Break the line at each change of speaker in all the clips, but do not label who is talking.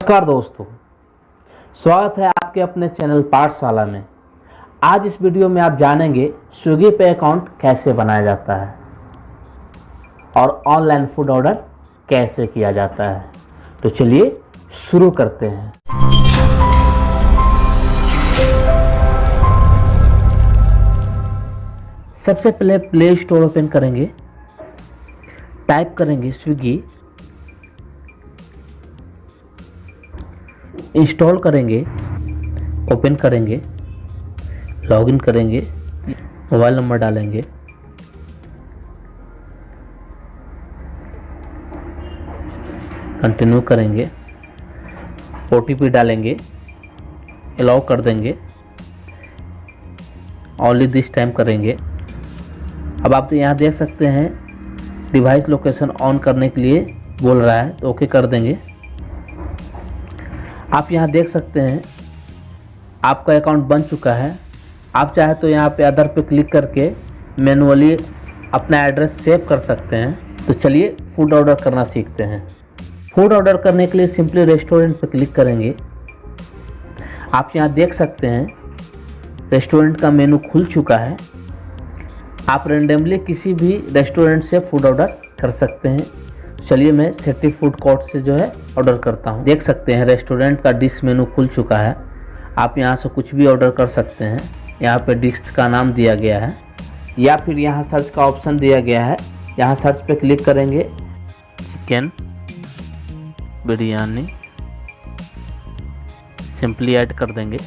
नमस्कार दोस्तों, स्वागत है आपके अपने चैनल पाठशाला में। आज इस वीडियो में आप जानेंगे स्विगी पे अकाउंट कैसे बनाया जाता है और ऑनलाइन फ़ूड ऑर्डर कैसे किया जाता है। तो चलिए शुरू करते हैं। सबसे पहले प्ले स्टोर ओपन करेंगे, टाइप करेंगे स्विगी इंस्टॉल करेंगे, ओपन करेंगे, लॉगिन करेंगे, मोबाइल नंबर डालेंगे। कंटिन्यू करेंगे। ओटीपी डालेंगे अलाउ कर देंगे। ओनली दिस टाइम करेंगे। अब आप यहाँ देख सकते हैं डिवाइस लोकेशन ऑन करने के लिए बोल रहा है तो ओके कर देंगे। आप यहाँ देख सकते हैं, आपका अकाउंट बन चुका है। आप चाहे तो यहाँ पे अदर पे क्लिक करके मैनुअली अपना एड्रेस सेव कर सकते हैं। तो चलिए फ़ूड ऑर्डर करना सीखते हैं। फ़ूड ऑर्डर करने के लिए सिंपली रेस्टोरेंट पर क्लिक करेंगे। आप यहाँ देख सकते हैं रेस्टोरेंट का मेनू खुल चुका है। आप रेंडमली किसी भी रेस्टोरेंट से फ़ूड ऑर्डर कर सकते हैं। चलिए मैं सेटी फ़ूड कोर्ट से जो है ऑर्डर करता हूँ। देख सकते हैं रेस्टोरेंट का डिश मेनू खुल चुका है। आप यहाँ से कुछ भी ऑर्डर कर सकते हैं। यहाँ पे डिश का नाम दिया गया है। या फिर यहाँ सर्च का ऑप्शन दिया गया है। यहाँ सर्च पे क्लिक करेंगे। चिकन बिरयानी। सिंपली ऐड कर देंगे।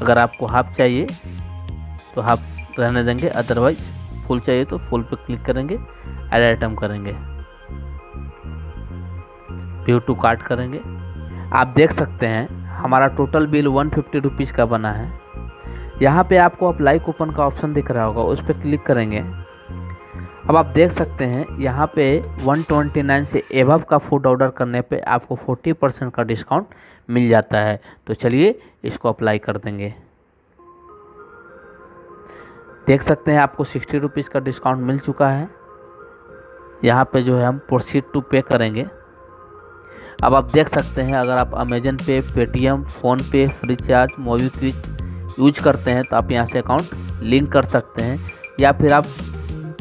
अगर आपको हाफ़ चाहिए तो हाफ़ रहने देंगे। अदरवाइज़ फुल चाहिए तो फुल पे क्लिक करेंगे। एड आइटम करेंगे। व्यू टू कार्ट करेंगे। आप देख सकते हैं, हमारा total bill one fifty rupees का बना है। यहाँ पे आपको अप्लाई कूपन का ऑप्शन दिख रहा होगा, उस पर क्लिक करेंगे। अब आप देख सकते हैं, यहाँ पे 129 से एवब का फ़ूड ऑर्डर करने पे आपको 40 परसेंट का डिस्काउंट मिल जाता है। तो चलिए, इसको अप्लाई कर देंगे। देख सकते हैं, आपको सिक्सटी रुपीज़ का डिस्काउंट मिल चुका है। यहाँ पे जो है, हम प्रोसीड टू पे करेंगे। अब आप देख सकते हैं, अगर आप Amazon pay Paytm PhonePe Freecharge MobiKwik use करते हैं तो आप यहाँ से अकाउंट लिंक कर सकते हैं, या फिर आप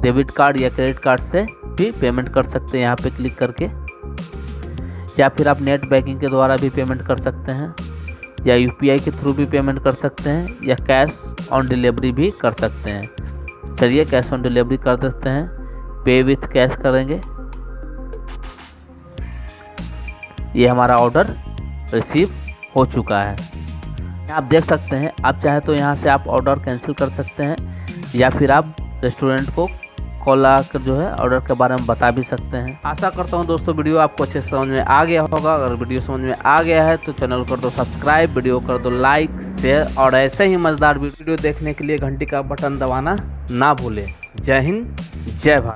डेबिट कार्ड या क्रेडिट कार्ड से भी पेमेंट कर सकते हैं, यहाँ पे क्लिक करके। या फिर आप नेट बैंकिंग के द्वारा भी पेमेंट कर सकते हैं, या UPI के थ्रू भी पेमेंट कर सकते हैं, या कैश ऑन डिलीवरी भी कर सकते हैं। चलिए कैश ऑन डिलीवरी कर देते हैं पे विथ कैश करेंगे। ये हमारा ऑर्डर रिसीव हो चुका है। आप देख सकते हैं, आप चाहे तो यहाँ से आप ऑर्डर कैंसिल कर सकते हैं, या फिर आप रेस्टोरेंट को कॉल आकर जो है ऑर्डर के बारे में बता भी सकते हैं। आशा करता हूँ दोस्तों, वीडियो आपको अच्छे समझ में आ गया होगा। अगर वीडियो समझ में आ गया है तो चैनल कर दो सब्सक्राइब वीडियो कर दो लाइक शेयर और ऐसे ही मज़ेदार वीडियो देखने के लिए घंटी का बटन दबाना ना भूलें। जय हिंद, जय भारत।